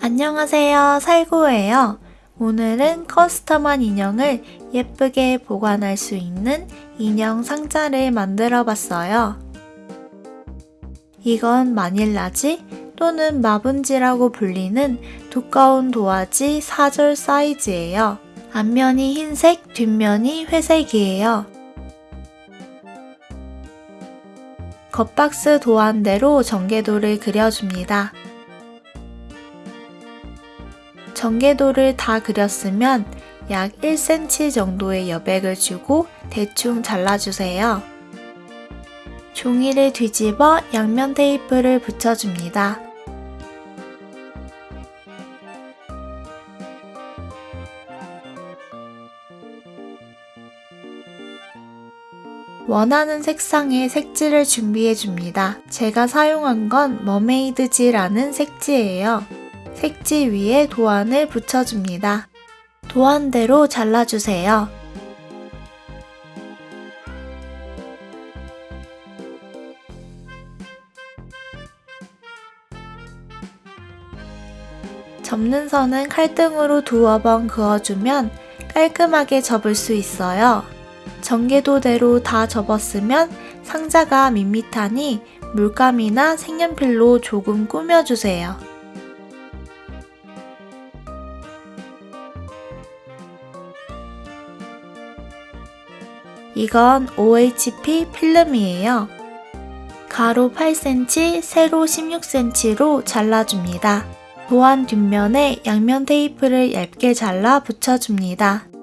안녕하세요. 살구예요. 오늘은 커스텀한 인형을 예쁘게 보관할 수 있는 인형 상자를 만들어 봤어요. 이건 마닐라지 또는 마분지라고 불리는 두꺼운 도화지 4절 사이즈예요. 앞면이 흰색, 뒷면이 회색이에요. 겉박스 도안대로 전개도를 그려줍니다. 전개도를 다 그렸으면 약 1cm 정도의 여백을 주고 대충 잘라주세요. 종이를 뒤집어 양면 테이프를 붙여줍니다. 원하는 색상의 색지를 준비해 줍니다. 제가 사용한 건 머메이드지라는 색지예요. 색지 위에 도안을 붙여줍니다. 도안대로 잘라주세요. 접는 선은 칼등으로 두어 번 그어주면 깔끔하게 접을 수 있어요. 전개도대로 다 접었으면 상자가 밋밋하니 물감이나 색연필로 조금 꾸며주세요. 이건 OHP 필름이에요. 가로 8cm, 세로 16cm로 잘라줍니다. 도안 뒷면에 양면 테이프를 얇게 잘라 붙여줍니다.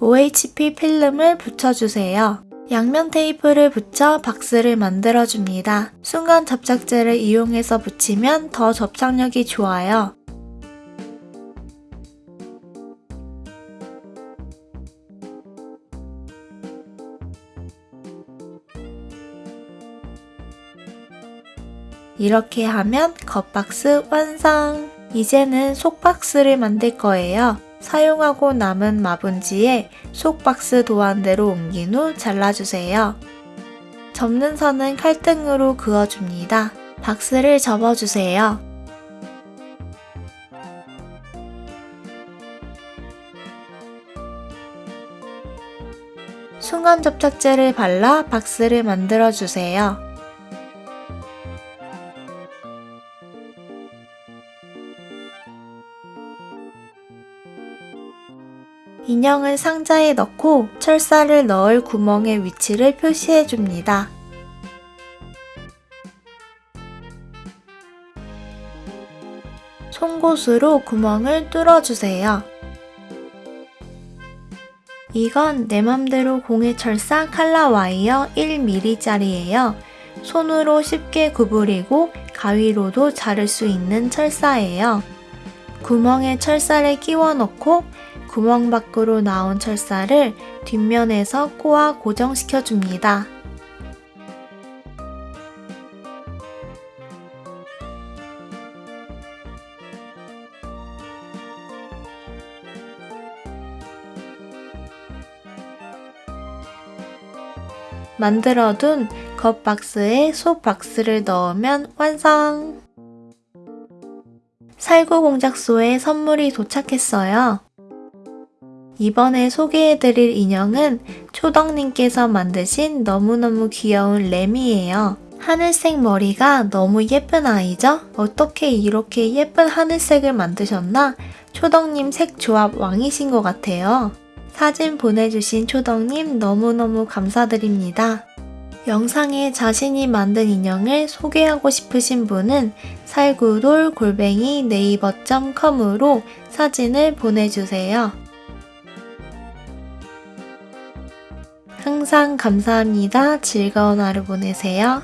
OHP 필름을 붙여주세요. 양면 테이프를 붙여 박스를 만들어줍니다. 순간 접착제를 이용해서 붙이면 더 접착력이 좋아요. 이렇게 하면 겉박스 완성! 이제는 속박스를 만들 거예요. 사용하고 남은 마분지에 속박스 도안대로 옮긴 후 잘라주세요. 접는 선은 칼등으로 그어줍니다. 박스를 접어주세요. 순간 접착제를 발라 박스를 만들어주세요. 인형을 상자에 넣고 철사를 넣을 구멍의 위치를 표시해 줍니다. 송곳으로 구멍을 뚫어주세요. 이건 내 맘대로 공예 철사 칼라 와이어 1mm짜리예요. 손으로 쉽게 구부리고 가위로도 자를 수 있는 철사예요. 구멍에 철사를 끼워 넣고 구멍 밖으로 나온 철사를 뒷면에서 코와 고정시켜 줍니다. 만들어둔 겉박스에 속박스를 넣으면 완성! 살구 공작소에 선물이 도착했어요. 이번에 소개해드릴 인형은 초덕님께서 만드신 너무너무 귀여운 램이에요. 하늘색 머리가 너무 예쁜 아이죠? 어떻게 이렇게 예쁜 하늘색을 만드셨나? 초덕님 색 조합 왕이신 것 같아요. 사진 보내주신 초덕님 너무너무 감사드립니다. 영상에 자신이 만든 인형을 소개하고 싶으신 분은 살구돌 골뱅이 네이버.com으로 사진을 보내주세요. 항상 감사합니다. 즐거운 하루 보내세요.